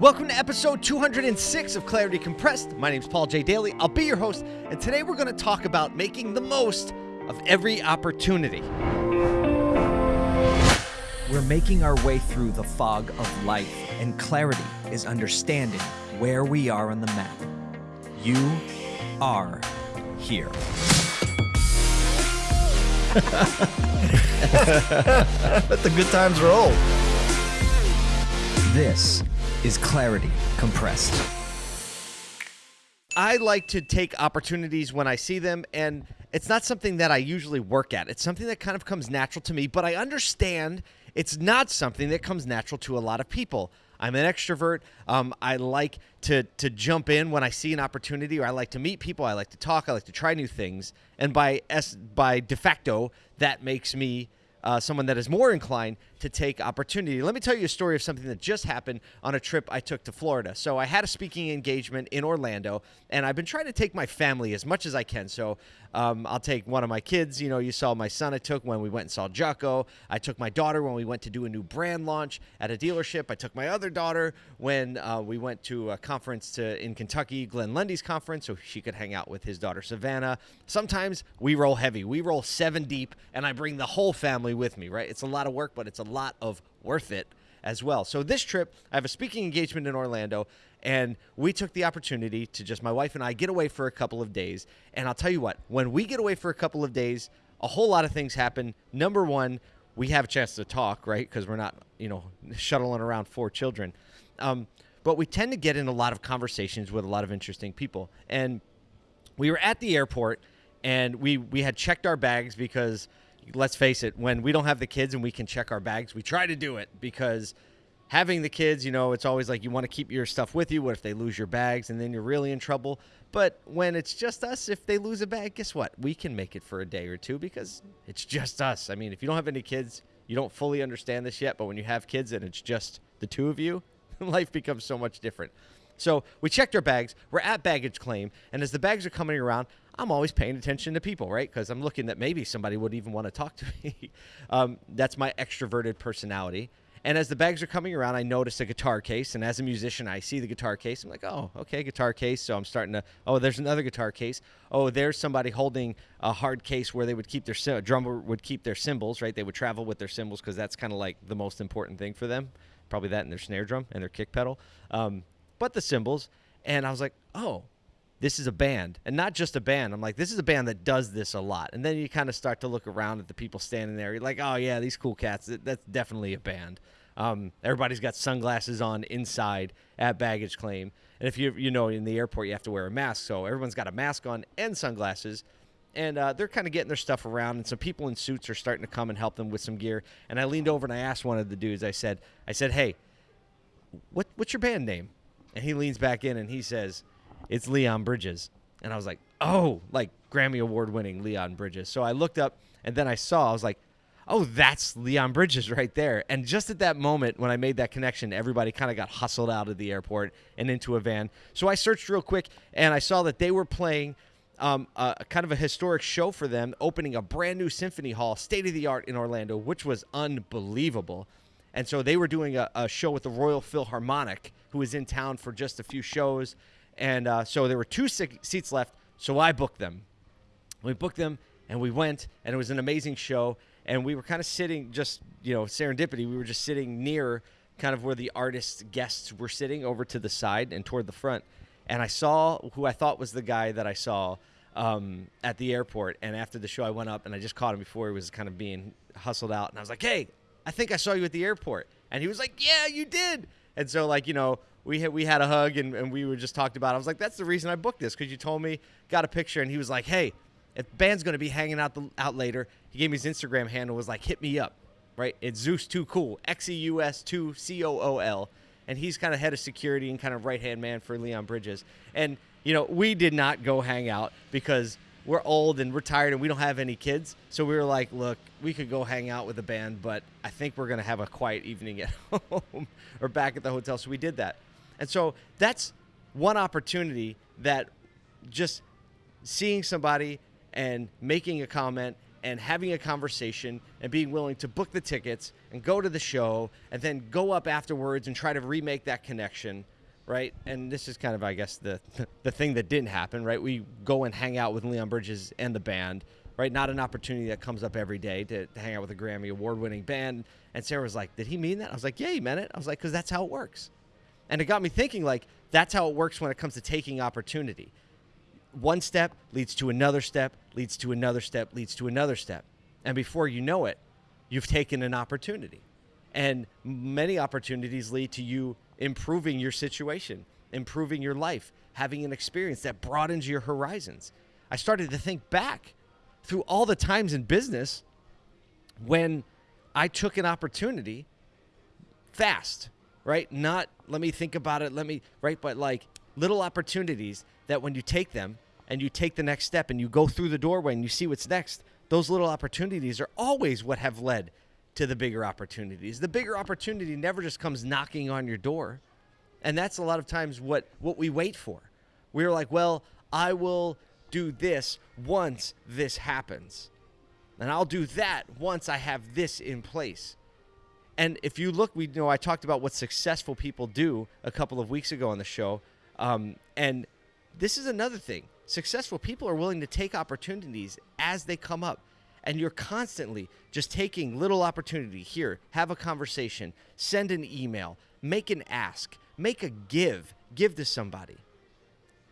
Welcome to episode 206 of Clarity Compressed. My name is Paul J. Daly. I'll be your host, and today we're going to talk about making the most of every opportunity. We're making our way through the fog of life, and clarity is understanding where we are on the map. You are here. Let the good times roll. This is Clarity Compressed. I like to take opportunities when I see them, and it's not something that I usually work at. It's something that kind of comes natural to me, but I understand it's not something that comes natural to a lot of people. I'm an extrovert. Um, I like to to jump in when I see an opportunity, or I like to meet people. I like to talk. I like to try new things, and by s by de facto, that makes me uh, someone that is more inclined to take opportunity. Let me tell you a story of something that just happened on a trip I took to Florida. So I had a speaking engagement in Orlando, and I've been trying to take my family as much as I can. So um, I'll take one of my kids. You know, you saw my son I took when we went and saw Jocko. I took my daughter when we went to do a new brand launch at a dealership. I took my other daughter when uh, we went to a conference to in Kentucky, Glenn Lundy's conference, so she could hang out with his daughter Savannah. Sometimes we roll heavy. We roll seven deep, and I bring the whole family with me. Right? It's a lot of work, but it's a lot of worth it as well. So this trip, I have a speaking engagement in Orlando, and we took the opportunity to just my wife and I get away for a couple of days. And I'll tell you what, when we get away for a couple of days, a whole lot of things happen. Number one, we have a chance to talk, right? Because we're not, you know, shuttling around four children. Um, but we tend to get in a lot of conversations with a lot of interesting people. And we were at the airport, and we we had checked our bags because let's face it, when we don't have the kids and we can check our bags, we try to do it because having the kids, you know, it's always like you want to keep your stuff with you. What if they lose your bags and then you're really in trouble? But when it's just us, if they lose a bag, guess what? We can make it for a day or two because it's just us. I mean, if you don't have any kids, you don't fully understand this yet, but when you have kids and it's just the two of you, life becomes so much different. So we checked our bags. We're at baggage claim, and as the bags are coming around, I'm always paying attention to people, right? Because I'm looking that maybe somebody would even want to talk to me. um, that's my extroverted personality. And as the bags are coming around, I notice a guitar case. And as a musician, I see the guitar case. I'm like, oh, okay, guitar case. So I'm starting to, oh, there's another guitar case. Oh, there's somebody holding a hard case where they would keep their, drummer would keep their cymbals, right? They would travel with their cymbals because that's kind of like the most important thing for them. Probably that and their snare drum and their kick pedal. Um, but the cymbals. And I was like, oh, this is a band and not just a band. I'm like, this is a band that does this a lot. And then you kind of start to look around at the people standing there. You're like, oh, yeah, these cool cats. That's definitely a band. Um, everybody's got sunglasses on inside at baggage claim. And if you you know in the airport you have to wear a mask, so everyone's got a mask on and sunglasses. And uh, they're kind of getting their stuff around, and some people in suits are starting to come and help them with some gear. And I leaned over and I asked one of the dudes. I said, I said, hey, what what's your band name? And he leans back in and he says, it's Leon Bridges. And I was like, oh, like Grammy Award winning Leon Bridges. So I looked up and then I saw, I was like, oh, that's Leon Bridges right there. And just at that moment when I made that connection, everybody kind of got hustled out of the airport and into a van. So I searched real quick and I saw that they were playing um, a kind of a historic show for them, opening a brand new symphony hall, state of the art in Orlando, which was unbelievable. And so they were doing a, a show with the Royal Philharmonic, who was in town for just a few shows. And uh, so there were two seats left. So I booked them. We booked them and we went, and it was an amazing show. And we were kind of sitting, just, you know, serendipity. We were just sitting near kind of where the artist guests were sitting over to the side and toward the front. And I saw who I thought was the guy that I saw um, at the airport. And after the show, I went up and I just caught him before he was kind of being hustled out. And I was like, hey, I think I saw you at the airport. And he was like, yeah, you did. And so, like, you know, we had, we had a hug and, and we were just talked about. It. I was like, that's the reason I booked this because you told me, got a picture, and he was like, hey, if band's gonna be hanging out the, out later, he gave me his Instagram handle. Was like, hit me up, right? It's Zeus Too Cool, X E U S Two C O O L, and he's kind of head of security and kind of right hand man for Leon Bridges. And you know, we did not go hang out because we're old and we're tired and we don't have any kids. So we were like, look, we could go hang out with the band, but I think we're going to have a quiet evening at home or back at the hotel. So we did that. And so that's one opportunity that just seeing somebody and making a comment and having a conversation and being willing to book the tickets and go to the show and then go up afterwards and try to remake that connection right? And this is kind of i guess the the thing that didn't happen right? We go and hang out with leon bridges and the band right? Not an opportunity that comes up every day to, to hang out with a grammy award winning band. And sarah was like did he mean that? I was like yeah he meant it. I was like because that's how it works. And it got me thinking like that's how it works when it comes to taking opportunity. One step leads to another step, leads to another step, leads to another step. And before you know it, you've taken an opportunity. And many opportunities lead to you improving your situation, improving your life, having an experience that broadens your horizons. I started to think back through all the times in business when I took an opportunity fast, right? Not let me think about it, let me, right? But like little opportunities that when you take them and you take the next step and you go through the doorway and you see what's next, those little opportunities are always what have led to the bigger opportunities. The bigger opportunity never just comes knocking on your door. And that's a lot of times what what we wait for. We're like, "Well, I will do this once this happens." And I'll do that once I have this in place. And if you look, we you know I talked about what successful people do a couple of weeks ago on the show, um, and this is another thing. Successful people are willing to take opportunities as they come up. And you're constantly just taking little opportunity here, have a conversation, send an email, make an ask, make a give, give to somebody.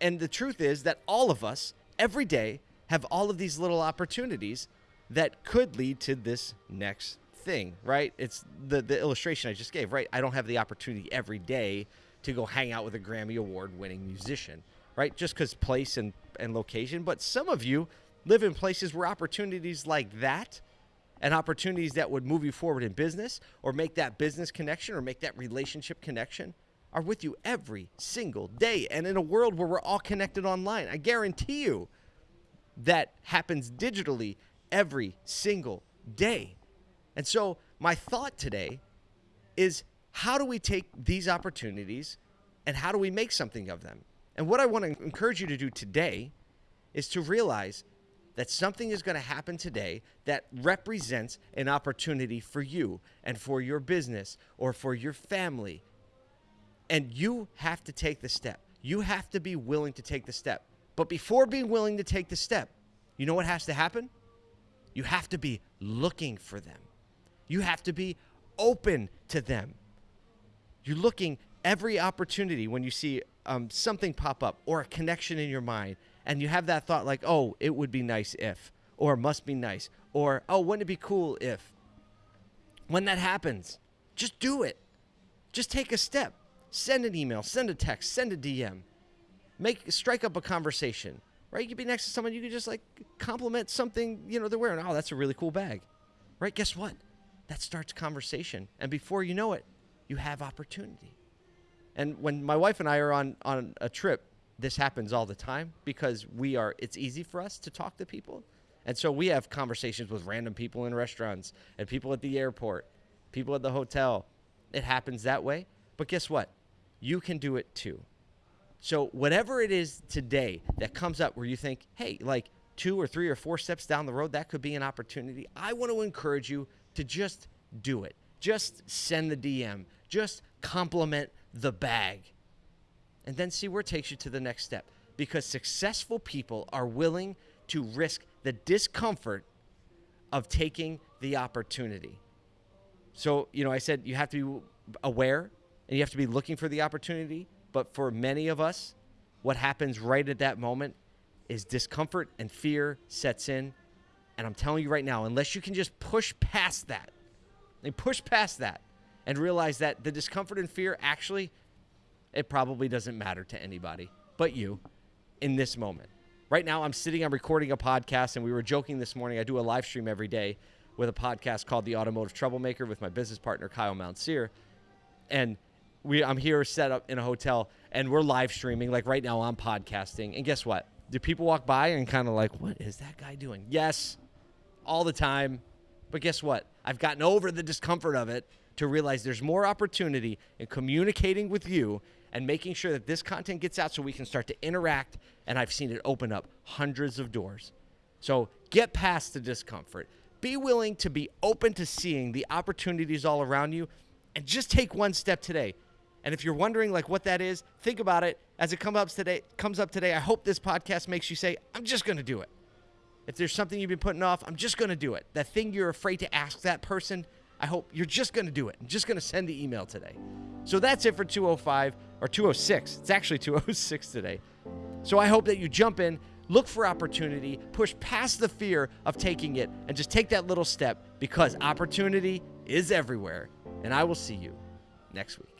And the truth is that all of us every day have all of these little opportunities that could lead to this next thing, right? It's the the illustration I just gave, right? I don't have the opportunity every day to go hang out with a Grammy award winning musician, right? Just because place and, and location. But some of you live in places where opportunities like that and opportunities that would move you forward in business or make that business connection or make that relationship connection are with you every single day. And in a world where we're all connected online, I guarantee you that happens digitally every single day. And so, my thought today is how do we take these opportunities and how do we make something of them? And what I want to encourage you to do today is to realize that something is going to happen today that represents an opportunity for you and for your business or for your family. And you have to take the step. You have to be willing to take the step. But before being willing to take the step, you know what has to happen? You have to be looking for them. You have to be open to them. You're looking every opportunity when you see um, something pop up or a connection in your mind, and you have that thought like, oh, it would be nice if, or must be nice, or oh, wouldn't it be cool if? When that happens, just do it. Just take a step. Send an email, send a text, send a DM. Make strike up a conversation. Right? You could be next to someone, you could just like compliment something, you know, they're wearing. Oh, that's a really cool bag. Right? Guess what? That starts conversation. And before you know it, you have opportunity. And when my wife and I are on, on a trip, this happens all the time because we are, it's easy for us to talk to people. And so we have conversations with random people in restaurants and people at the airport, people at the hotel. It happens that way. But guess what? You can do it too. So, whatever it is today that comes up where you think, hey, like two or three or four steps down the road, that could be an opportunity, I want to encourage you to just do it. Just send the DM, just compliment the bag, and then see where it takes you to the next step. Because successful people are willing to risk the discomfort of taking the opportunity. So, you know, I said you have to be aware and you have to be looking for the opportunity. But for many of us, what happens right at that moment is discomfort and fear sets in. And I'm telling you right now, unless you can just push past that and push past that and realize that the discomfort and fear actually it probably doesn't matter to anybody but you in this moment. Right now I'm sitting I'm recording a podcast and we were joking this morning. I do a live stream every day with a podcast called The Automotive Troublemaker with my business partner Kyle Mountsier. And we I'm here set up in a hotel and we're live streaming like right now I'm podcasting. And guess what? Do people walk by and kind of like, "What is that guy doing?" Yes. All the time. But guess what? I've gotten over the discomfort of it to realize there's more opportunity in communicating with you and making sure that this content gets out so we can start to interact. And I've seen it open up hundreds of doors. So Get past the discomfort. Be willing to be open to seeing the opportunities all around you and just take one step today. And if you're wondering like what that is, think about it as it comes up today. Comes up today. I hope this podcast makes you say, "I'm just going to do it." If there's something you've been putting off, I'm just going to do it. That thing you're afraid to ask that person, I hope you're just going to do it. I'm just going to send the email today. So that's it for 205 or 206. It's actually 206 today. So I hope that you jump in, look for opportunity, push past the fear of taking it, and just take that little step because opportunity is everywhere. And I will see you next week.